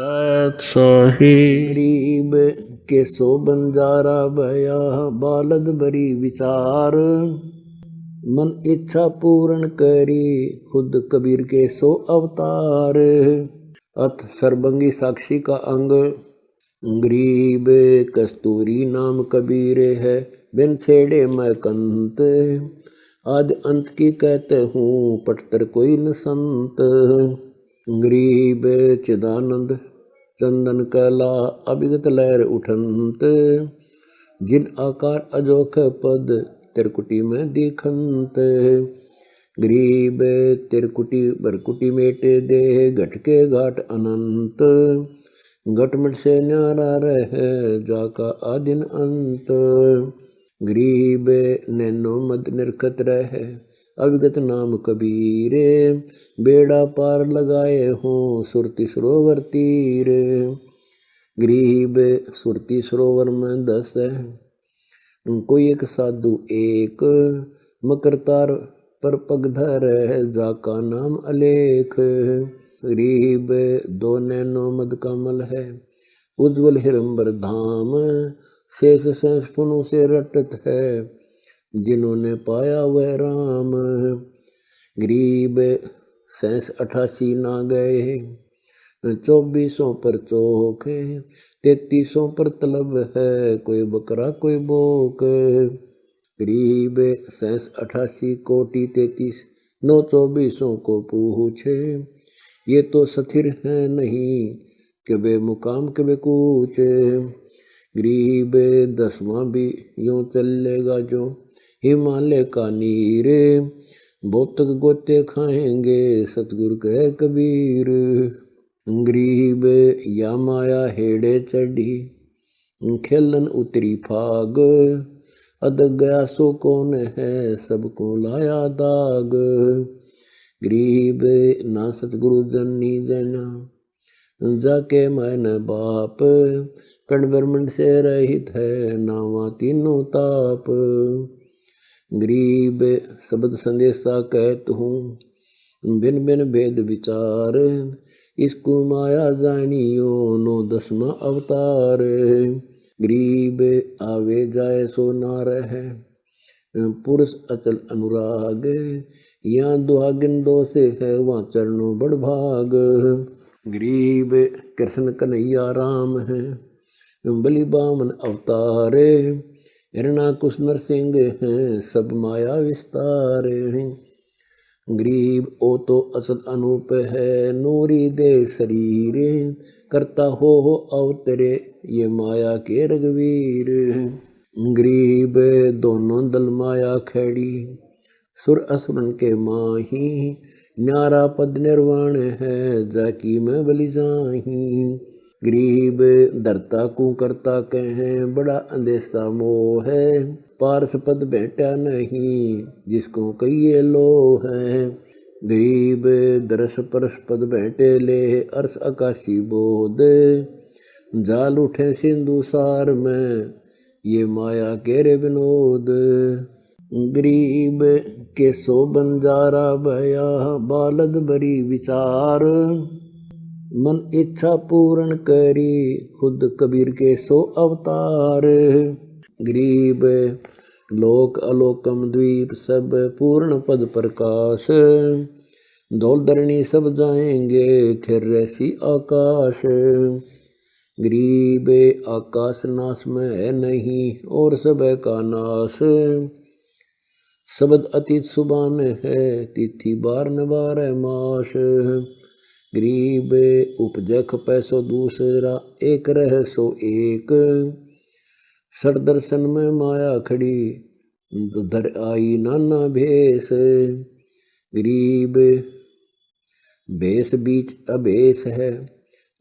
सत सोही। गरीब के सो बंजारा भया बालद बरी विचार। मन इच्छा पूर्ण करी, खुद कबीर के सो अवतार। अथ सर्वंगी साक्षी का अंग। गरीब कस्तूरी नाम कबीर है, बिन छेड़े मैं कंत। आदि अंत की कहते हूँ पटतर कोई न संत। गरीब चिदानंद चंदन कला अभिगत लहर उठंत। जिन आकार अजोख पद तिरकुटी में दिखंत। गरीब तिरकुटी बरकुटी मेटे देह घट के घाट अनंत। घटमट से न्यारा रहे जाका आदिन अंत। गरीब नैनो मद निरखत रहे अविगत नाम कबीर, बेड़ा पार लगाए हो सुरती सरोवर तीर। गरीब सुरती सरोवर में दस है कोई एक साधु एक। मकरतार पर पगधर है, जाका नाम अलेख। गरीब दो नैनो मद कमल है, उज्जवल हिरंबर धाम। शेष शेष पुनु से रटत है जिन्होंने पाया वह राम। गरीब सैंस अठासी ना गए, चौबीसों पर चौक तैतीसों पर तलब है, कोई बकरा कोई बोक गरीब सैंस अठासी कोटि तैतीस, नौ चौबीसों को पूछे, ये तो स्थिर है नहीं कि वे मुकाम के वे कूच। गरीब दसवां भी यूँ चलेगा जो हिमालय का नीर। बोतक गोते खाएँगे सतगुरु कह कबीर। गरीब या माया हेड़े चढ़ी, खेलन उतरी फाग। अद गया सो कौन है सबको लाया दाग। गरीब ना सतगुरु जनी जना, जाके मन बाप। कण ब्रह्मंड से रहित है नावा तीनों ताप। गरीब शब्द संदेशा कहत हूँ। बिन बिन भेद विचार, इसको माया जानियो नो दसवा अवतार। गरीब आवे जाए सो ना रहे, पुरुष अचल अनुराग यहाँ दुहागिन दो से है वहाँ चरणों बड़ भाग। गरीब कृष्ण कन्हैया राम है, बलि बामन अवतार। हिरणा कुश नरसिंह हैं, सब माया विस्तार हैं। गरीब ओ तो असद अनूप है, नूरी दे शरीर करता हो हो अवतरे ये माया के रघुवीर गरीब दोनों दल माया खड़ी, सुर असुरन के माही। न्यारा पद निर्वाण है जाकी में बलि जाही। गरीब धरता को करता कहें, बड़ा अंदेशा मोह है। पारस पद बैठा नहीं, जिसको कहिए लो है। गरीब दरस परस पद बैठे ले अर्श आकाशी बोध। जाल उठे सिंधु सार में, ये माया केरे विनोद। गरीब के सो बंजारा भया बालद बरी विचार। मन इच्छा पूर्ण करी, खुद कबीर के सो अवतार। गरीब, लोक अलोकम द्वीप, सब पूर्ण पद प्रकाश। धौल सब जाएँगे, थिर रैसी आकाश। गरीब, आकाश नाश में है नहीं, और सब का नाश। शब्द अतीत सुबान है, तिथि बार न बार मास गरीब उपजख पैसो दूसरा, एक रह सो एक। सर दर्शन में माया खड़ी धर आई नाना भेस। गरीब, भेस बीच अभेस है,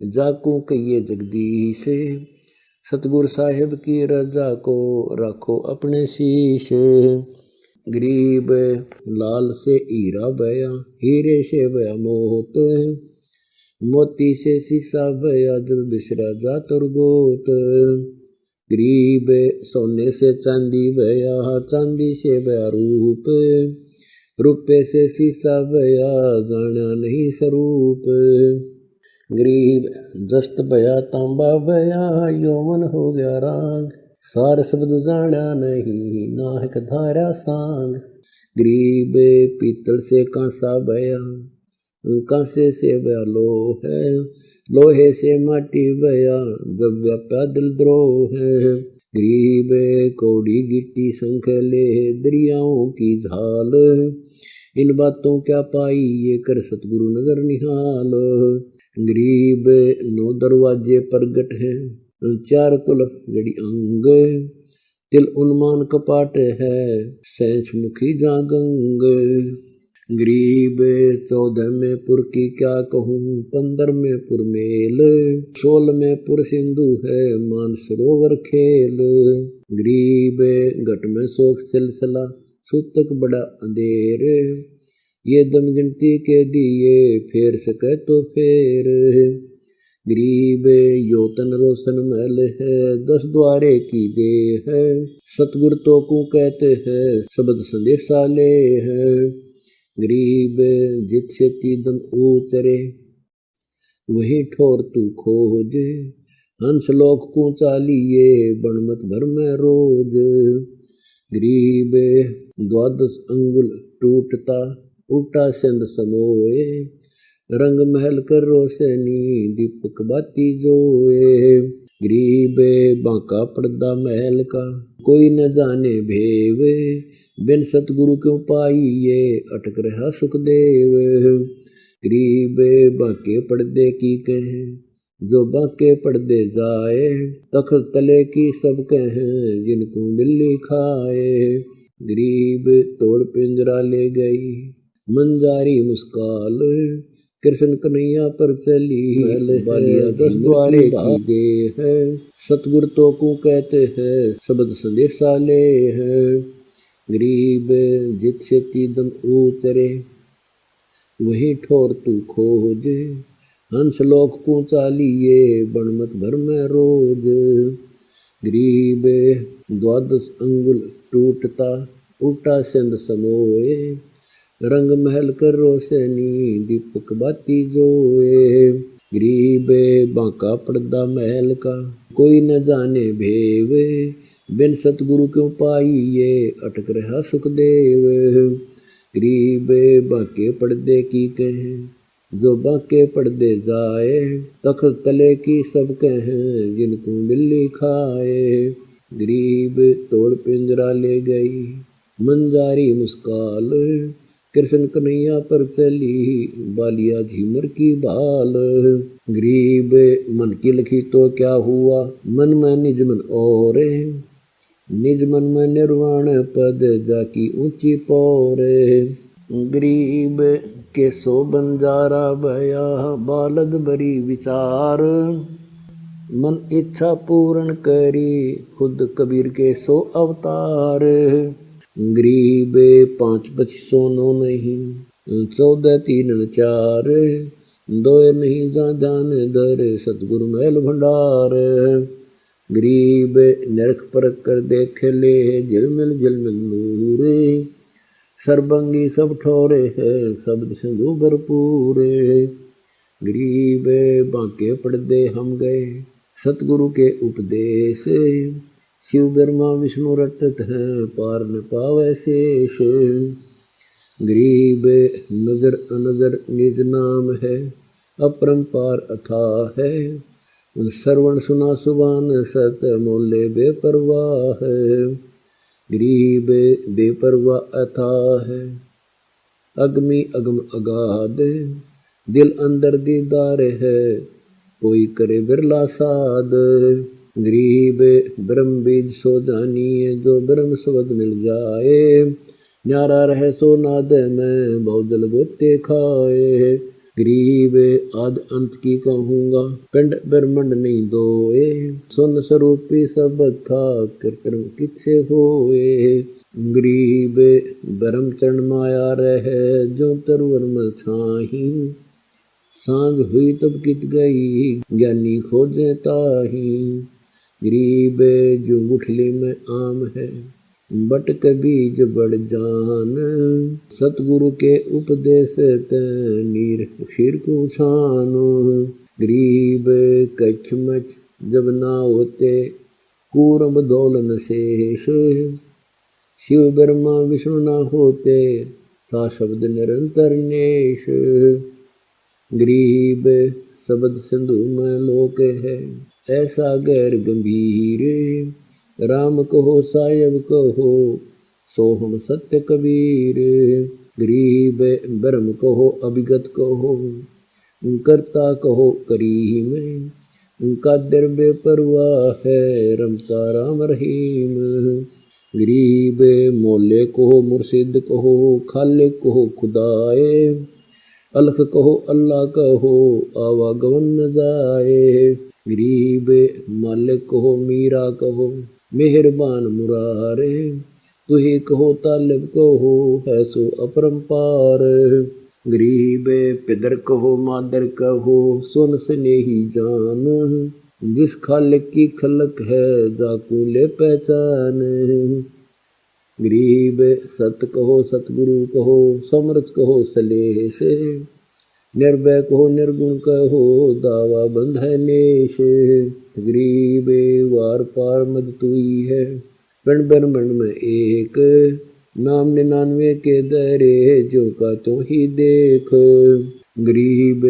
जाको कहिए जगदीश। सतगुरु साहिब की रजा को रखो अपने शीश। गरीब, लाल से हीरा बया, हीरे से बया मोत। मोती से शीशा बया जब बिसरा जा तुरगोत गरीब सोने से चांदी बया, चांदी से बया रूप। रुपये से शीशा बया, जाना नहीं स्वरूप गरीब जस्त भया तांबा भया यौवन हो गया राग। सार शब्द जाना नहीं, नाहक धारा सांग। गरीब पीतल से कांसा भया कांसे से भया लोह? है लोहे से माटी भया जब व्याप्या दिल द्रोह है गरीब कौड़ी गिट्टी शंख ले दरियाओं की झाल। इन बातों क्या पाई ये कर सतगुरु नगर निहाल। गरीब नौ दरवाजे प्रगट है, चार कुल जड़ी अंग। तिल उन्मान कपाट है सैंच मुखी जागंग। गरीब चौदह में पुर की क्या कहूँ, पंद्रह में पुर मेल, सोल में पुर सिंधु है मान सरोवर खेल। गरीब घट में शोक सिलसिला, सुतक बड़ा अंधेर। ये दम गिनती के दिए, फेर सके तो फेर। गरीब योतन रोशन महल है, दस द्वारे की दे है। सतगुर तो को कहते हैं, शब्द संदेशा ले है। गरीब जित दम ऊचरे वही ठोर तू खोज, हंस लोक को चालिए बनमत भर में रोज। गरीब द्वादश अंगुल टूटता, उल्टा सिंध समोए। रंग महल कर रोशनी दीपक बाती जोए। गरीब बांका पर्दा महल का कोई न जाने भेव बिन सतगुरु क्यों पाई ये अटक रहा सुखदेव गरीब बांके पर्दे की कहे जो बांके पर्दे जाए तख तले की सब कहे जिनको बिल्ली खाए गरीब तोड़ पिंजरा ले गई मंजारी मुस्काल कृष्ण कन्हैया पर चली। बालिया दस द्वारे की दे है। सतगुर तो को कहते हैं शब्द संदेशा ले है। गरीब जित से दम ऊचरे वही ठोर तू खोज। हंस लोक को चालिए बनमत भर में रोज। गरीब द्वादश अंगुल टूटता उल्टा सिंध समोए रंग महल कर रोशनी दीपक बाती जोए। गरीब बांका पर्दा महल का, कोई न जाने भेव। बिन सतगुरु क्यों पाई ये अटक रहा सुखदेव गरीब बांके पर्दे की कहे, जो बांके पर्दे जाए, तख तले की सब कहे, जिनको बिल्ली खाए। गरीब तोड़ पिंजरा ले गई, मंजारी मुस्काल कृष्ण कन्हैया पर चली बालिया झीमर की बाल। गरीब, मन की लिखी तो क्या हुआ? मन में निज मन और निज मन में निर्वाण पद जाकी ऊँची पौरे गरीब के सो बंजारा भया बालद बरी विचार। मन इच्छा पूर्ण करी, खुद कबीर के सो अवतार। गरीब पाँच पच्चीस नो नहीं चौदह, तीन, चार दो नहीं जा जान दर, सतगुरु महल भंडार। गरीब नरख परख कर देख ले, झिलमिल झिलमिल नूर। सरबंगी सब ठोरे है, शब्द सिंधु भरपूर। गरीब बांके पड़दे हम गए, सतगुरु के उपदेश। शिव ब्रह्मा विष्णु रटत है, पार न पावे शेष। गरीब नज़र अनजर निज नाम है अपरंपार अथा है। श्रवण सुना सुबान सत मोले बेपरवाह है। गरीब बेपरवाह अथा है। अगमी अगम अगाध, दिल अंदर दीदार है, कोई करे बिरला साध। गरीब ब्रह्म बीज सो जानिए, जो ब्रह्म शब्द मिल जाए। न्यारा रहे सो नाद में बहुदल गोते खाए। गरीब आद अंत की कहूँगा, पिंड ब्रह्मंड नहीं दोए। सुन स्वरूपी सब था कृतम किसे होए। गरीब ब्रह्म चरण माया रहे, जो तरवर में छाही। साँझ हुई तब कित गई, ज्ञानी खोजे ताही। गरीब जो गुठली में आम है, बट बीज बड़ जान। सतगुरु के उपदेश नीर शीर को छानो। गरीब कछ मच जब ना होते, कूरम दौलन शेष। शिव ब्रह्मा विष्णु ना होते था शब्द निरंतर नेश। गरीब शब्द सिंधु में लोक है ऐसा गैर गंभीर। राम कहो, सायब कहो, सोहम सत्य कबीर। गरीब ब्रह्म कहो, अभिगत कहो, करता कहो करीम उनका द्रव्य परवाह है, रमता राम रहीम। गरीब मोले कहो, मुर्शिद कहो, खाले कहो, खुदाए। अलख कहो, अल्लाह कहो आवागवन जाए। गरीब मालिक कहो, मीरा कहो, मेहरबान मुरारे। तुही कहो, तालिब कहो, है सो अपरंपार। गरीब पिदर कहो, मादर कहो, सुन स्नेही जान। जिस खालिक की खलक है जाकू ले पहचान। गरीब सत कहो, सतगुरु कहो समरथ कहो, सलेह से। निर्भय कहो निर्गुण कहो दावा बंध है नेश। गरीब वार पार मद तुई है। बन बन बन में एक, नाम निन्यानवे के दरे, जो का तो ही देख। गरीब,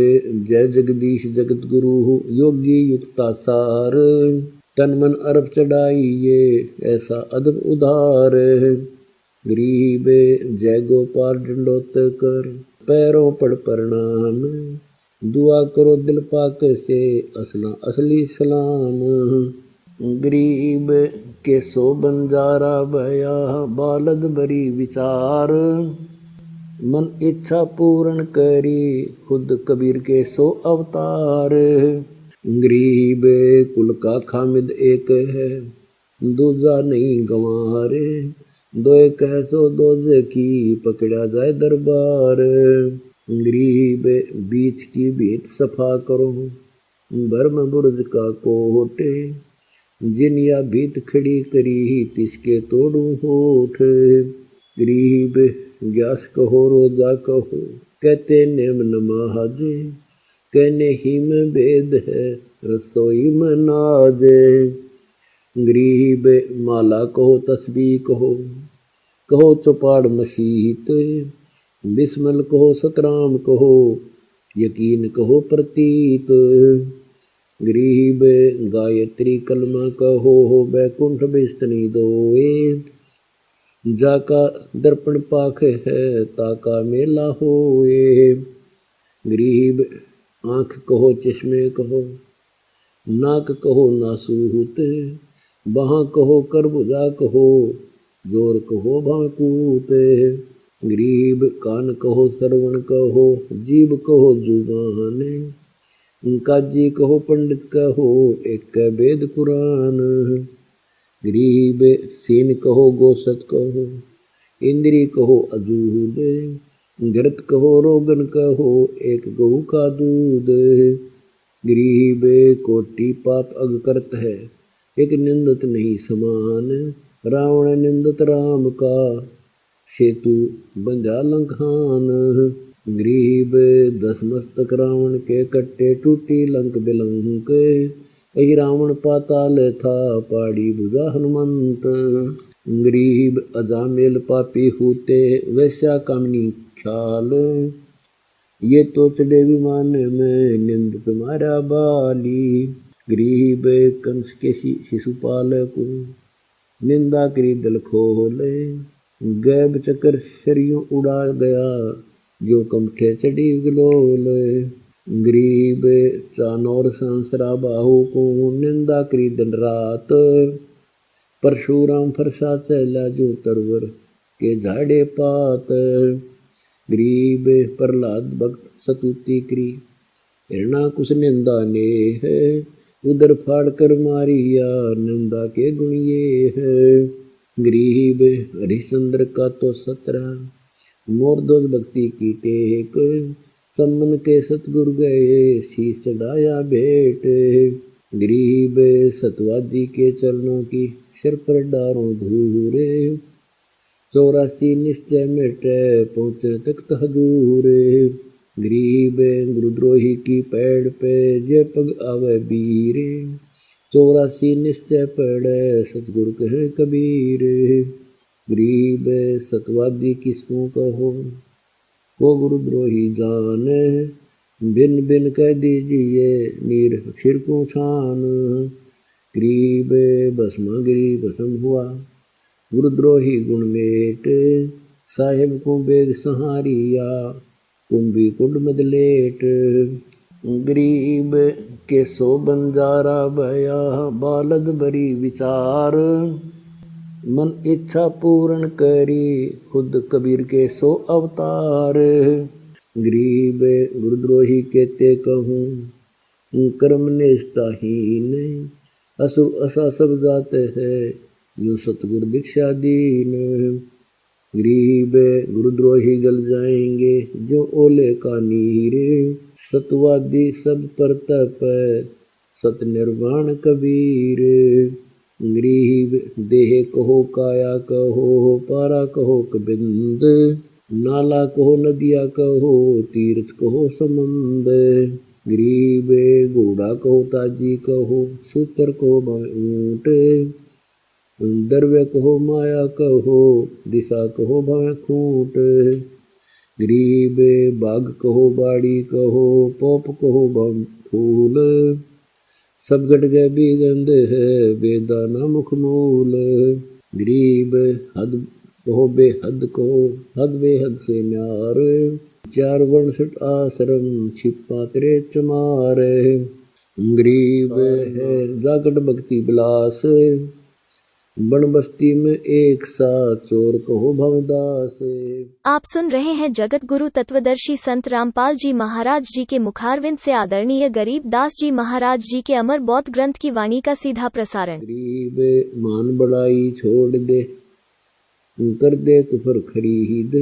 जय जगदीश जगत गुरु योगी युक्ता सार। तन मन अरब चढ़ाइए, ऐसा अदब उधार। गरीब, जय गोपाल डंडोत कर। पैरों पर प्रणाम। दुआ करो दिल पाक से असला असली सलाम। गरीब के सो बंजारा भया बालद बरी विचार। मन इच्छा पूर्ण करी, खुद कबीर के सो अवतार। गरीब कुल का खामिद एक है, दूजा नहीं गंवारे। दो कह सो दोजे की पकड़ा जाए दरबार। गरीब बीच की बीत सफ़ा करो बर्म बुर्ज का कोटे। जिन या भीत खड़ी करी, तिसके तोड़ू होठ। गरीब ग्यास कहो, रोजा कहो, कहते नेम नमाज़ कहने ही में भेद है, रसोई में नाज। गरीब माला कहो तस्बी कहो कहो चौपाड़ मसीत बिस्मल कहो सतराम कहो यकीन कहो प्रतीत गरीब गायत्री कलमा कहो हो बैकुंठ बिस्तनी दोए जाका दर्पण पाख है ताका मेला होए गरीब आँख कहो चश्मे कहो नाक कहो नासूत बहाँ कहो करबुजा कहो, ज़ोर कहो भाकूत गरीब कान कहो सरवण कहो, जीव कहो ज़ुबान। काजी कहो पंडित कहो, एक वेद कुरान। गरीब सीन कहो गोसत कहो, इंद्री कहो अजूद। घृत कहो रोगन कहो, एक गऊ का दूध। गरीब कोटि पाप अग करत है एक निंदत नहीं समान, रावण निंदत राम का सेतु बंजा लंकान गरीब दस मस्तक रावण के कट्टे टूटी लंक बिलंक। यही रावण पाताल था पाड़ी बुझा हनुमंत। गरीब अजामेल पापी होते वैसा कामनी ख्याल। ये तो चढ़े विमान में निंद तुम्हारा बाली। गरीब कंस के शिशुपाल को निंदा करी दल खोले, गैब चक्कर शरियों उड़ा गया जो कमठे चढ़ी गलोल। गरीब चानौर संसरा बाहु को निंदा करी दिन रात, परशुराम फरसा चला जो तरवर के झाड़े पात। गरीब प्रहलाद भक्त सतुति करी, हिरणा कुछ निंदा ने है उधर फाड़ कर मारिया निंदा के गुणिये है। गरीब हरिश्चंद्र का तो सत्रह, मोर दोष भक्ति की टेक। सम्मन के सतगुरु गए, शीश चढ़ाया भेंट। गरीब सतवादी के चरणों की सिर पर डारों धूरे। चौरासी निश्चय मिटे, पहुँचे तक हजूरे। गरीब गुरुद्रोही की पैड़ पे जय पग आवे बीरे। चौरासी निश्चय पड़े सतगुरु कहे कबीर। गरीब सतवादी किसको कहो? को गुरुद्रोही जाने? बिन बिन कह दीजिए, नीर फिर को छान? गरीब भस्मा गिरी भस्म हुआ। गुरुद्रोही गुणमेट साहेब को बेग सहारिया। कुंभी कुंड मदलेट गरीब के सो बंजारा भया बालद बरी विचार। मन इच्छा पूर्ण करी, खुद कबीर के सो अवतार। गरीब गुरुद्रोही कहते कहूँ, कर्म निष्ठाहीन असुर असा सब जाते है, यूँ सतगुर दीक्षा दीन। गरीब गुरुद्रोही गल जाएँगे, जो ओले का नीरे। सतवादी सब पर तप, सत निर्वाण कबीर। गरीब देह कहो, काया कहो, पारा कहो, कबिंद। नाला कहो, नदिया कहो, तीर्थ कहो, समंद। गरीब घोड़ा कहो, ताजी कहो, सूत्र कहो ऊँट। द्रव्य कहो माया कहो दिशा कहो भव खूट। गरीब बाग कहो बाड़ी कहो पोप कहो भव फूल। सब गट गए बिगंध है बेदाना मुख मूल। गरीब हद कहो बेहद कहो हद बेहद से म्यार चार वर्ण सट आश्रम छिपा तेरे चमार। गरीब है जागट भक्ति बिलास। बन बस्ती में एक साथ चोर कहो भवदास। आप सुन रहे हैं जगत गुरु तत्वदर्शी संत रामपाल जी महाराज जी के मुखारविंद से आदरणीय गरीब दास जी महाराज जी के अमर बौद्ध ग्रंथ की वाणी का सीधा प्रसारण। गरीब मान बड़ाई छोड़ दे कर दे कुफर खरीद।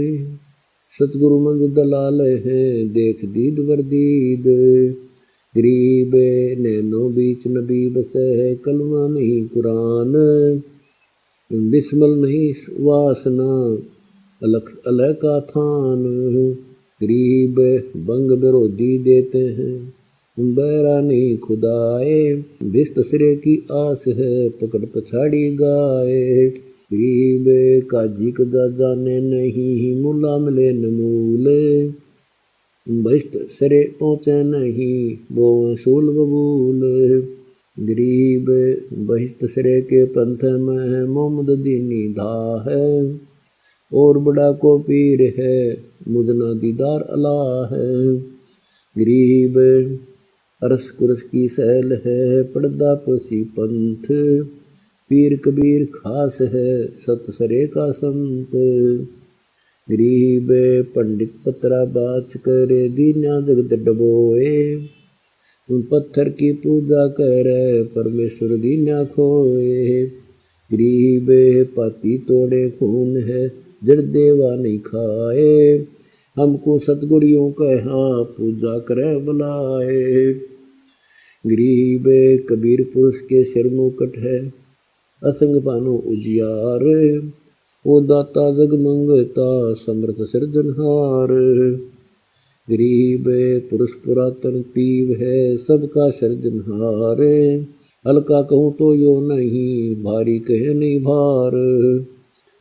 सतगुरु मंद दलाल है देख दीद वर्दीद गरीब नैनो बीच नबी बसे है कलमा नहीं कुरान। बिस्मल नहीं वासना, अलख अलह का थान गरीब बंग विरोधी देते हैं। बैरा नहीं खुदाए, बिस्त सिरे की आस है, पकड़ पछाड़ी गाए। गरीब काजी कदा जाने नहीं, मुला मिले नमूले बस्त सिरे पहुँचे नहीं, वो सूल बबूल गरीब बहिस्त सिरे के पंथ में है, मोहम्मद दीनी धा है। और बड़ा को पीर है मुदना दीदार अला है। गरीब अरस कुरस की सैल है पर्दा पसी पंथ। पीर कबीर खास है, सत सरे का संत। गरीब पंडित पत्रा बाच करे दीना जगत डबोए। पत्थर की पूजा कर, परमेश्वर दीना खोए। गरीब पाती तोड़े खून है, जड़ देवा नहीं खाए। हमको सतगुरियों कहा पूजा कर बुलाए। गरीब कबीर पुरुष के सिर मुकट है, असंग पानो उजियार। वो दाता जग मंगता समर्थ सिरजनहार गरीब पुरुष पुरातन पीव है, सबका सर्जनहार हल्का कहूँ तो यो नहीं, भारी कहे नहीं भार।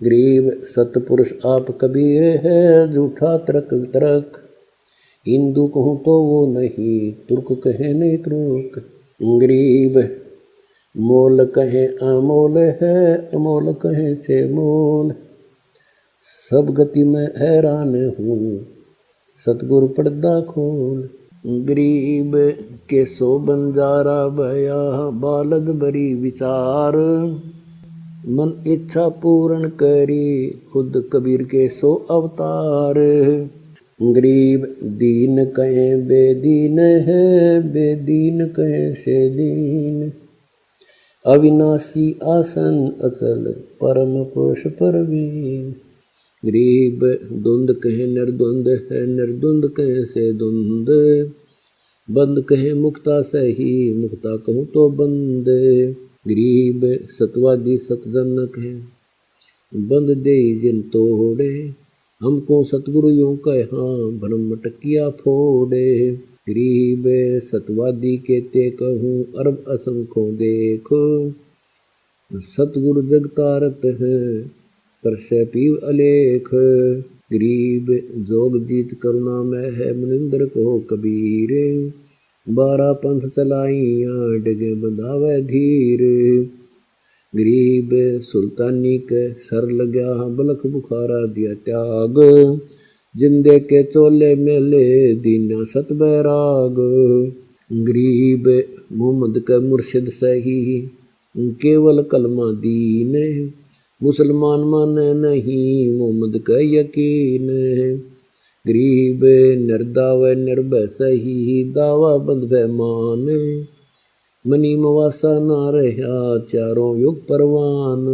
गरीब सतपुरुष आप कबीर है झूठा तरक तरक हिंदू कहूँ तो वो नहीं, तुर्क कहे नहीं तुर्क। गरीब, मोल कहे अमोल है, अमोल कहे से मोल। सब गति में हैरान हूँ सतगुरु पर्दा खोल। गरीब के सो बंजारा भया बालद बरी विचार। मन इच्छा पूर्ण करी, खुद कबीर के सो अवतार। गरीब दीन कहे बेदीन है, बेदीन कहे से दीन अविनाशी आसन अचल, परम पुरुष परवीन। गरीब धुंद कहे निर्द्वंद है, निर्द्वंद कहे से धुंद बंद कहे मुक्ता सही मुक्ता कहूँ तो बंद। गरीब सतवादी सतजनक है बंद दे जिन तोड़े। हमको सतगुरु यूँ कहा भ्रम मटकिया फोड़े। गरीब सतवादी केते कहूँ, अरब असंख्यों देखो। सतगुरु जगतारत है पर से पीव अलेख गरीब जोग जीत करुणा में है मनिंद्र को कबीर बारह पंथ चलाइया डगे बंधावे धीर गरीब सुल्तानी के सर लग्या बलख बुखारा दिया त्याग जिंदे के चोले मेले दीना सत बैराग गरीब मोहम्मद के मुर्शिद सही केवल कलमा दीन मुसलमान माने नहीं, मोहम्मद का यकीन है। गरीब निर्दाव निर्भय सही, दावा बंद मान मनी मवासा ना रहा, चारों युग परवान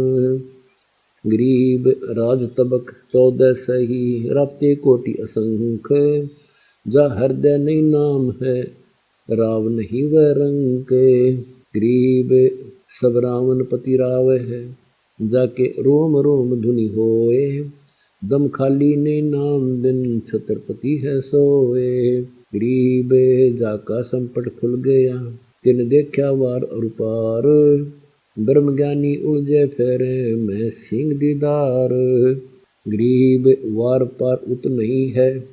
गरीब राज तबक चौदह सही राप्ते कोटि असंख जा हृदय नहीं नाम है, राव नहीं वह गरीब सब रावण पति राव है। जाके रोम रोम धुनि होए। दम खाली ने नाम दिन छत्रपति है सोए। गरीब जाका संपट खुल गया, तिन देखा वार और पार ब्रह्म ज्ञानी उलझे फेरे, मैं सिंह दीदार। गरीब वार पार उत नहीं है,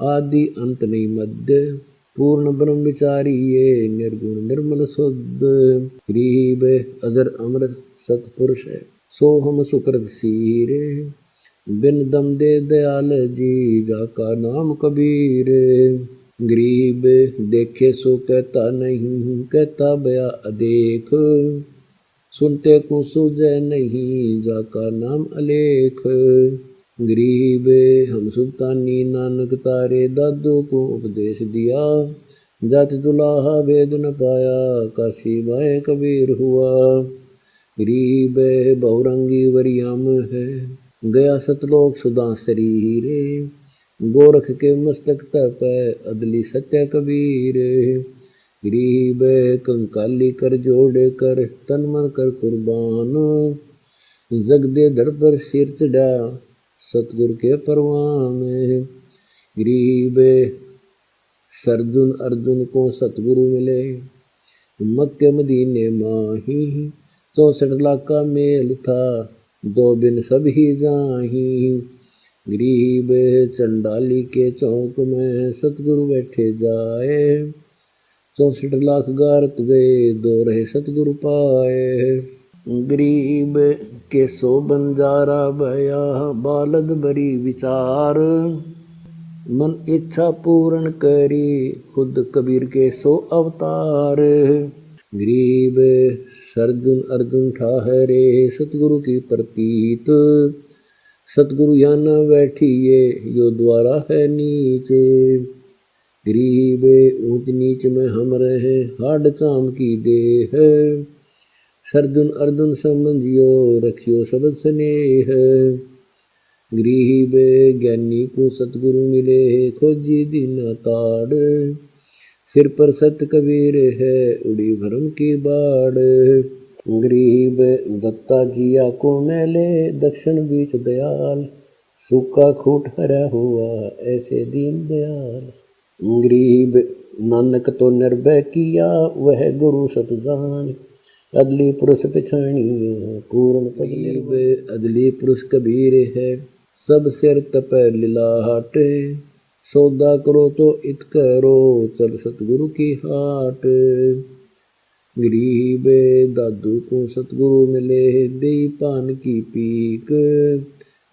आदि अंत नहीं मध्य पूर्ण ब्रह्म विचारी ये, निर्गुण निर्मल शुद्ध गरीब अजर अमर सतपुरुष है। सो हम सुकृत सीर बिन दम दे दयाल जी, जाका नाम कबीर। गरीब देखे सो कहता नहीं, कहता बया अदेख। सुनते को सुजय नहीं, जाका नाम अलेख। गरीब हम सुल्तानी नानक तारे, दादो को उपदेश दिया। जाति दुलाहा भेद न पाया, काशी बाए कबीर हुआ। गरीब बहुरंगी वरियाम है। गया सतलोक सुदा शरीर, गोरख के मस्तक तप अदली सत्य कबीर गरीब कंकाली कर जोड़ कर, तन मन कर कुर्बान। जग दे पर सिर चढ़ा, सतगुरु के परवान गरीब सरजुन अर्जुन को सतगुरु मिले। मक्के मदीने माही चौसठ लाख का मेल था। दो बिन सब ही जाही। गरीब चंडाली के चौक में सतगुरु बैठे जाए। चौसठ लाख गारत गए, दो रहे सतगुरु पाए। गरीब के सो बंजारा बया, बालद बरी विचार। मन इच्छा पूर्ण करी, खुद कबीर के सो अवतार। गरीब सरजुन अर्जुन ठहरे सतगुरु की प्रतीत। सतगुरु यहाँ न बैठिए, यो द्वारा है नीचे। गरीब ऊंच नीच में हम रहे, हाड चाम की देह। सरजुन अर्जुन समझियो, रखियो शब्द स्नेह। गरीब ज्ञानी को सतगुरु मिले खोजी दिन ताड़। सिर पर सत कबीर है, उड़ी भरम की बाड़ गरीब दत्ता जिया को मेले दक्षिण बीच दयाल। सूखा खूट हरा हुआ, ऐसे दीन दयाल। गरीब नानक तो निर्भय किया, वह गुरु सतजान। अदली पुरुष पिछाणिया, पूर्ण पगलीब अदली पुरुष कबीर है, सब सिर तप लिलाहट सौदा करो तो इत करो, चल सतगुरु की हाट। गरीब दादू को सतगुरु मिले दे पान की पीक।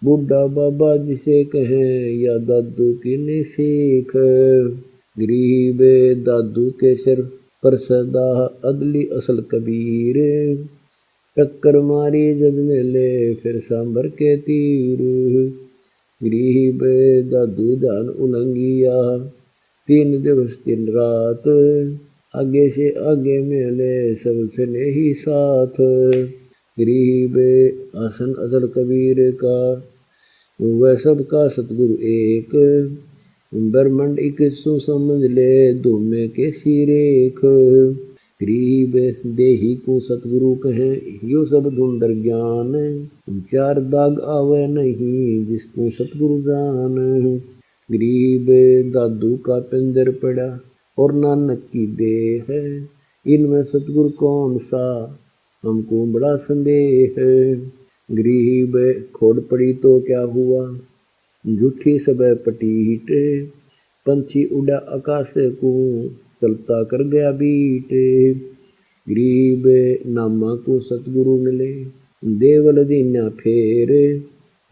बुढ़ा बाबा जिसे कहें, या दादू की ने सीख। गरीब दादू के सिर पर सदा अदली असल कबीर। टक्कर मारी जद मेले, फिर सांबर के तीर। गरीब दादू जान उलंगिया तीन दिवस तीन रात, आगे से आगे मेले सब सने ही साथ। गरीब आसन असल कबीर का, वह सबका सतगुरु एक। ब्रह्मंड इक समझ ले दुमे के सिरेख गरीब देही को सतगुरु कहे, यो सब ढूंढर ज्ञान चार दाग आवे नहीं जिसको सतगुरु जान। गरीब दादू का पिंजर पड़ा और नानक की देह है, इनमें सतगुरु कौन सा? हमको बड़ा संदेह है। गरीब खोड़ पड़ी तो क्या हुआ? झूठी सब पटीट, पंछी उड़ा आकाश को। चलता कर गया बीट। गरीब नामा को सतगुरु मिले, देवल दीना फेर।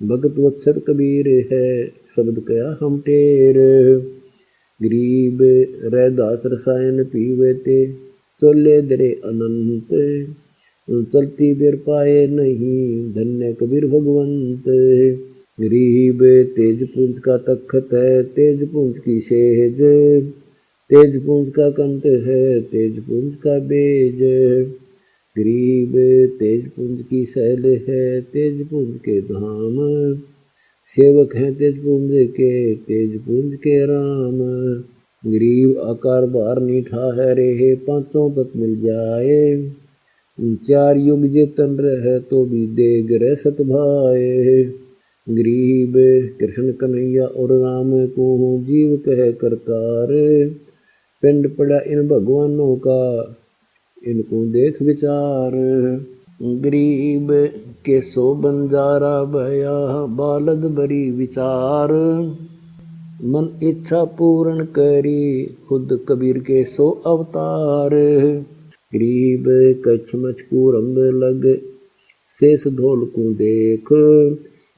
भगत वत्सर कबीर है, शब्द कया हम टेर। गरीब रैदास रसायन पीवे ते, चोले दरे अनंत। चलती बिर पाए नहीं, धन्य कबीर भगवंत। गरीब तेज पुंज का तखत है, तेज पुंज की सेज तेज पुंज का कंठ है तेज पुंज का बेज गरीब तेज पुंज की शैल है तेज पुंज के धाम। सेवक हैं तेज पुंज के तेज पुंज के राम। गरीब आकार बार नीठा है रे पाँचों तक मिल जाए। चार युग जे तन रहे तो भी दे रह सत भाए। गरीब कृष्ण कन्हैया और राम को जीव कह करतार। पिंड पड़ा इन भगवानों का इनको देख विचार गरीब के सो बंजारा भया बालद बरी विचार मन इच्छा पूर्ण करी खुद कबीर के सो अवतार गरीब कच्छ मचकूरम लग शेष धोल को देख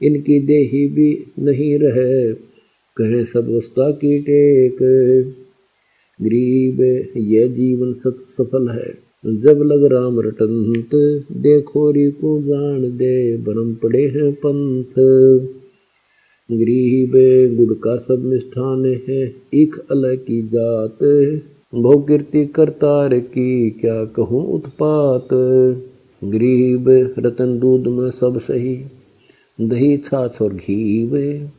इनकी देही भी नहीं रहे कहे सब वस्ता की टेक गरीब यह जीवन सत सफल है। जब लग राम रटंत, देखो री को जान दे बरम पड़े हैं पंथ। गरीब गुड़ का सब निष्ठान है, एक अलग की जात कीर्ति करतार की, क्या कहूँ उत्पात? गरीब, रतन दूध में सब सही, दही, छाछ और घी वे।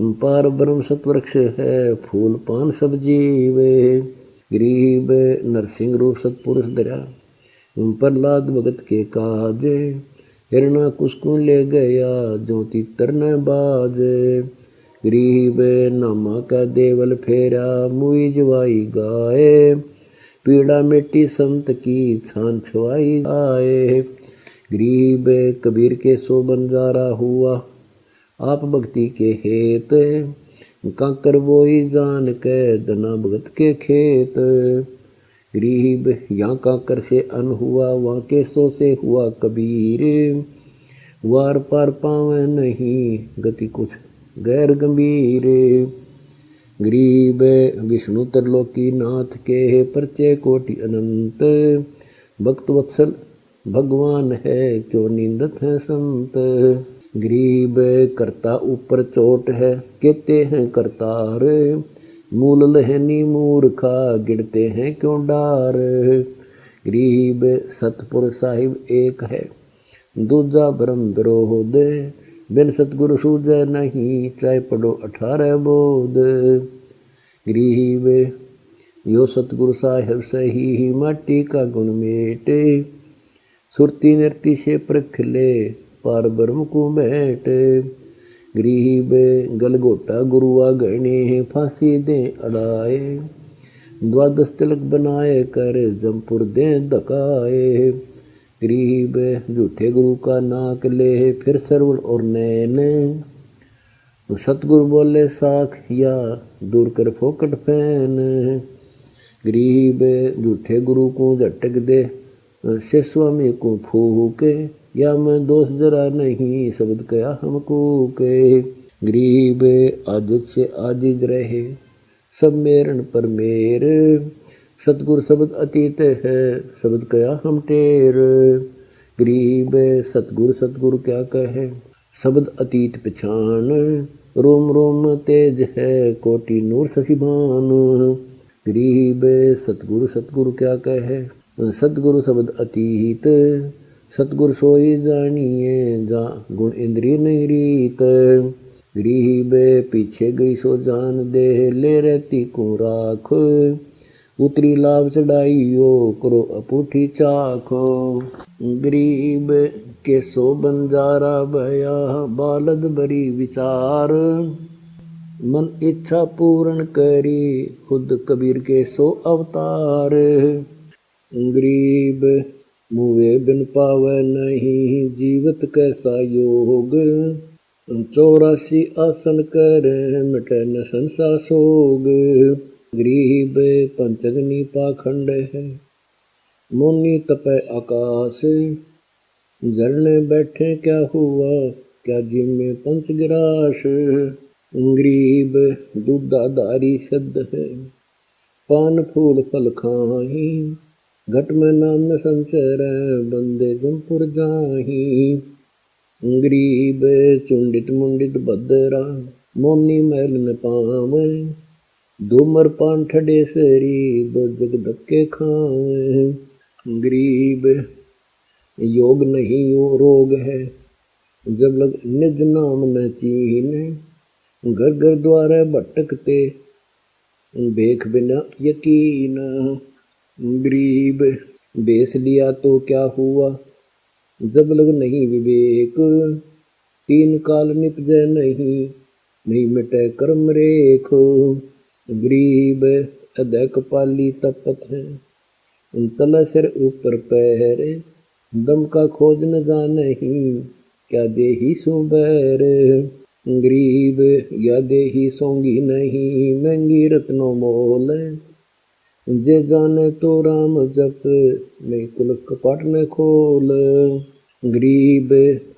पार ब्रह्म सतवृक्ष है, फूल पान सब जीवे। गरीब नरसिंह रूप सतपुरुष दरा प्रहलाद भगत के काज। हिरणा कुसकू ले गया, ज्योति तरन बाज। गरीब नामा का देवल फेरा, मुई जवाई गाए। पीड़ा मिट्टी संत की छान छुआई आए। गरीब कबीर के सो बंजारा हुआ आप भक्ति के हेत काकर बोई जान के दना भगत के खेत। गरीब यहाँ काकर से अन हुआ वहाँ के सो से हुआ कबीर। वार पार पावे नहीं, गति कुछ गैर गंभीर। गरीब विष्णु तरलोकी नाथ के परचय कोटि अनंत। भक्त वत्सल भगवान है, क्यों निंदत है संत? गरीब करता ऊपर चोट है कहते हैं करतार। मूल लहनी मूर्खा गिरते हैं क्यों डार? गरीब सतपुर साहिब एक है, दूजा ब्रह्म विरोध। बिन सतगुरु सूझ नहीं, चाहे पढ़ो अठारह बोध। गरीब, यो सतगुरु साहेब सही ही माटी का गुण मेटे। सुरती नृति से प्रख ले पार ब्रह्म को बैठ गरीब गलगोटा गुरुआ गणे फांसी दे अड़ाए द्वादश तिलक बनाए कर जमपुर दे धकाए गरीब झूठे गुरु का नाक ले फिर सरवण और नैन सतगुरु बोले साख या दूर कर फोकट फ़ैन गरीब झूठे गुरु को झटक दे से स्वामी को फूके या मैं दोष जरा नहीं शब्द कया हमको के। गरीब आदित से आदिज रहे, सब मेरन पर मेर। सतगुर शब्द अतीत है, शब्द कया हम टेर। गरीब सतगुर सतगुर क्या कहे? शब्द अतीत पछान, रोम रोम तेज है, कोटि नूर शशिभान गरीब सतगुरु सतगुरु क्या कहे? सतगुरु शब्द अतीत सतगुर सोई जानिए, जा गुण इंद्री नहीं रीत। गरीब पीछे गई सो जान दे, ले रहती को राख। उतरी लाभ चढ़ाइयो, करो अपूठी चाखो। गरीब के सो बंजारा भया बालद बरी विचार। मन इच्छा पूर्ण करी, खुद कबीर के सो अवतार। गरीब मुए बिन पावे नहीं, जीवत कैसा योग? चौरासी आसन कर, मिटे न संसा सोग। गरीब पंचगनी पाखंड है, मुनि तपे आकाश। झरने बैठे क्या हुआ? क्या जिम में पंच गिराश? गरीब दूधाधारी शब्द है, पान फूल फल खाही घट में नाम न संचर बंदे जमपुर जाही। गरीब, चुंडित मुंडित बदरा, मोनी मैल न पावे। धूमर पान ठडे सरी जग धक्के खावे गरीब, योग नहीं यो रोग है। जब लग निज नाम न चीने घर घर द्वारा भटकते। बेख बिना यकीन। गरीब, बेस लिया तो क्या हुआ? जब लग नहीं विवेक, तीन काल निपज नहीं नहीं मिटे कर्म रेख। गरीब अदय कपाली तपत है तला सिर ऊपर पैर, दम का खोज न जाने ही, क्या दे ही सो बैर। गरीब, या दे ही सोंगी नहीं, महँगी रत्नो मोल जे जाने तो राम जप, नहीं कुल कपाट न खोल। गरीब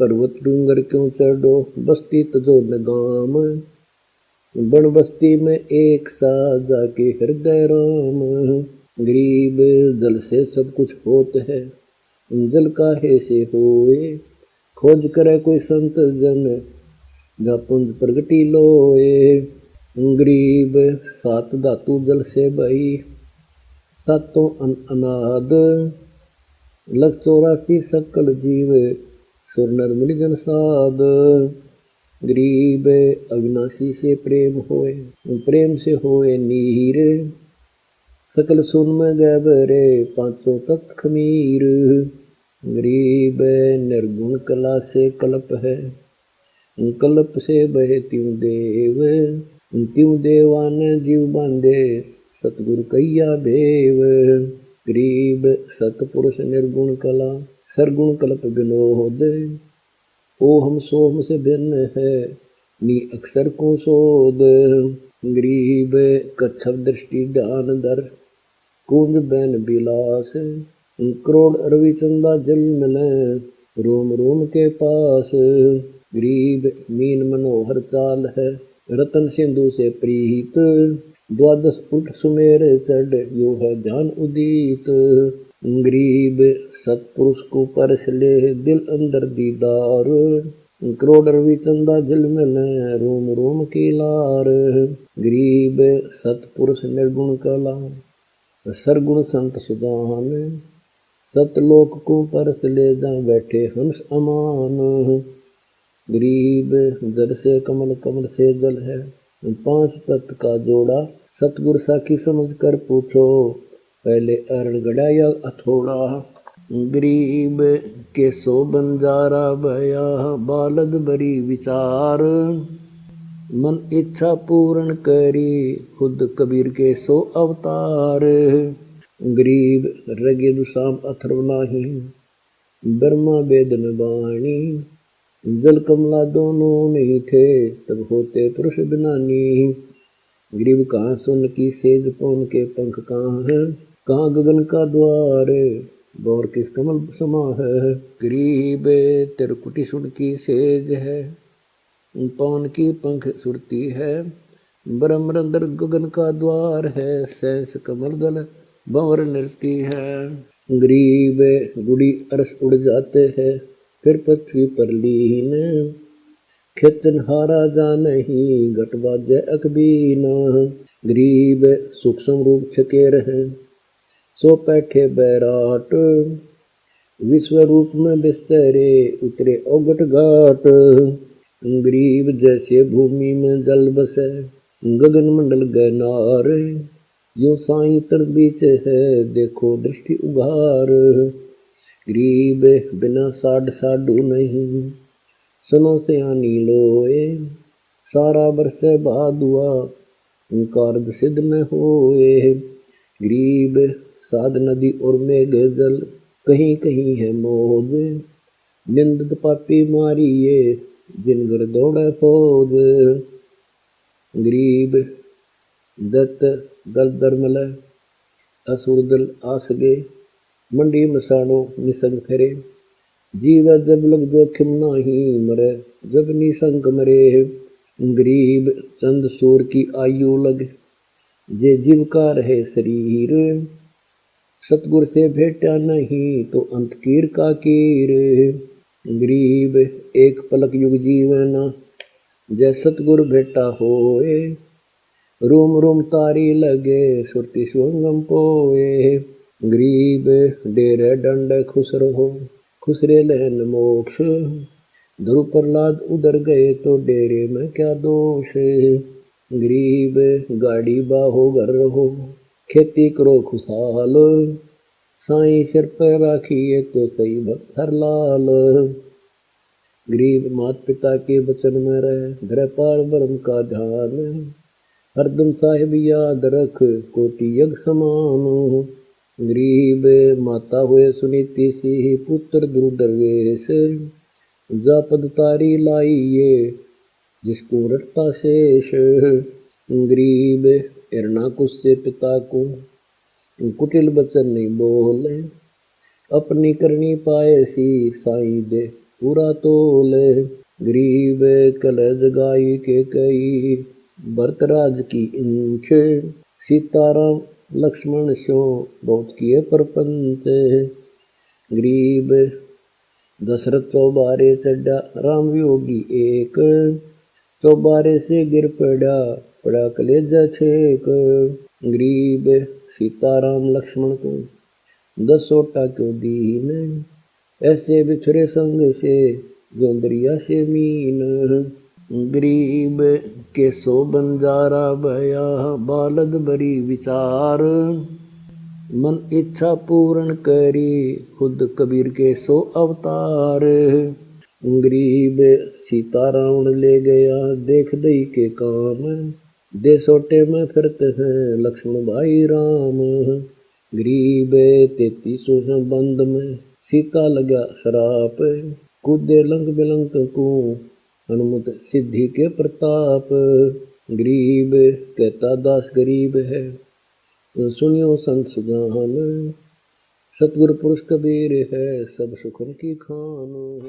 पर्वत डूंगर क्यों चढ़ो, बस्ती तजो न बन बस्ती में एक सा जाके हृदय राम। गरीब जल से सब कुछ होत है, जल का काहे से होए? खोज करे कोई संत जन जा पुंज प्रगति लोए। गरीब सात धातु जल से बही सातों अन अनाद लग चौरासी सकल जीव सुर नर मिल जन साध गरीब अविनाशी से प्रेम होए प्रेम से होए नीर सकल सुन में गैबरे पाँचों तत् खमीर गरीब निर्गुण कला से कल्प है कल्प से बहे त्यों देव त्यों देवान जीव बांधे सतगुरु कैया भेव गरीब सतपुरुष निर्गुण कला, सरगुण कल्प विनोद। ओ हम सोम से भिन्न है, नी अक्षर को सोद गरीब कच्छप दृष्टि ध्यान दर, कुंज बैन बिलास करोड़ अरवी चंदा जल मिले रोम रोम के पास। गरीब मीन मनोहर चाल है, रतन सिंधु से प्रीत। द्वादश उठ सुमेर चढ़ यो है ध्यान उदित। गरीब सतपुरुष को परस ले दिल अंदर दीदार। करोड़ रवि चंदा जल मिले रोम रोम की लार। गरीब सतपुरुष निर्गुण कला, सरगुण संत सुदान सतलोक को परस ले जा बैठे हंस अमान। गरीब जल से कमल कमल से जल है, पाँच तत्व का जोड़ा सतगुर साखी समझ कर पूछो, पहले अरण या अथोड़ा गरीब के सो बंजारा भया बालद बरी विचार। मन इच्छा पूर्ण करी, खुद कबीर के सो अवतार। गरीब रगे दुसाम अथर्व नाही, ब्रह्मा वेद न बाणी। जल कमला दोनों नहीं थे, तब होते पुरुष बिनानी गरीब कहाँ सुन की सेज पौन के पंख कहाँ है? कहाँ गगन का द्वार, गौर किस कमल समा है? गरीब तिरकुटी सुन की सेज है। पवन की पंख सुरती है। ब्रह्मरंदर गगन का द्वार है। सैंस कमल दल भंवर नृत्य है। गरीब, गुड़ी अरस उड़ जाते हैं। फिर पृथ्वी पर लीन खेतन हारा जा नहीं घट बाज अकबीन गरीब सूक्ष्म रूप छके रहे सो पैठे बैराट विश्व रूप में बिस्तरे उतरे ओगट घाट गरीब जैसे भूमि में जल बसे गगन मंडल गनार यो साई तर बीच है देखो दृष्टि उघार गरीब बिना साड साडू नहीं सुनो से आनी लोए सारा बरस बादुआ कारद सिद्ध न होए गरीब साध नदी और मेघ जल कहीं कहीं है मोज निंदत पापी मारिए जिन घर दौड़े फौज गरीब दत्त दल दरमल असुर दल आसगे मंडी मसाणो निसंग फिरे जीव जब लग जोखिम नाही मरे, जब निसंग मरे, गरीब चंद सूर की आयु लग। जे जीव का रहे शरीर, सतगुर से भेटा नहीं तो अंत कीर का कीर। गरीब एक पलक युग जीवन जय सतगुर भेटा होए, रूम रूम तारी लगे, सुरती सुंगम पोए। गरीब डेरे दंड खुश रहो खुसरे लहन मोक्ष। ध्रुव प्रहलाद उधर गए तो डेरे में क्या दोष गरीब गाड़ी बाहो घर रहो खेती करो खुशहाल। साई सिर पर राखिए तो सही भक्त हर लाल। गरीब मात पिता के वचन में रह धर पार ब्रह्म का ध्यान। हरदम साहिब याद रख, कोटि यज्ञ समान। गरीब माता हुए सुनीति सी पुत्र ध्रुव दरवेश जा पद तारी लाइए, जिसको रटता शेष। गरीब हिरणाकुश से पिता को, कुटिल बचन नहीं बोले। अपनी करनी पाए सी साई दे पूरा तोल। गरीब कल जगाई के कई भरतराज की इंच। सीताराम लक्ष्मण शो बहुत किए परपंच गरीब दशरथ चौबारे चड्डा राम योगी एक। चौबारे से गिर पड़ा पड़ा कलेजा छेक। गरीब सीताराम लक्ष्मण को दस क्यों दीन? ऐसे बिछड़े संग से जोंदरिया से मीन। गरीब के सो बंजारा बया, बालद बरी विचार। मन इच्छा पूर्ण करी, खुद कबीर के सो अवतार। गरीब सीता रावण ले गया, देख दई के काम। दे सोटे में फिरते हैं लक्ष्मण भाई राम। गरीब तेतीसों बंद में, सीता लगा शराप। कूदे लंक बिलंक को हनुमत सिद्धि के प्रताप। गरीब कहता, दास गरीब है। सुनियो संत सुजान, सतगुरु पुरुष कबीर है, सब सुखन की खान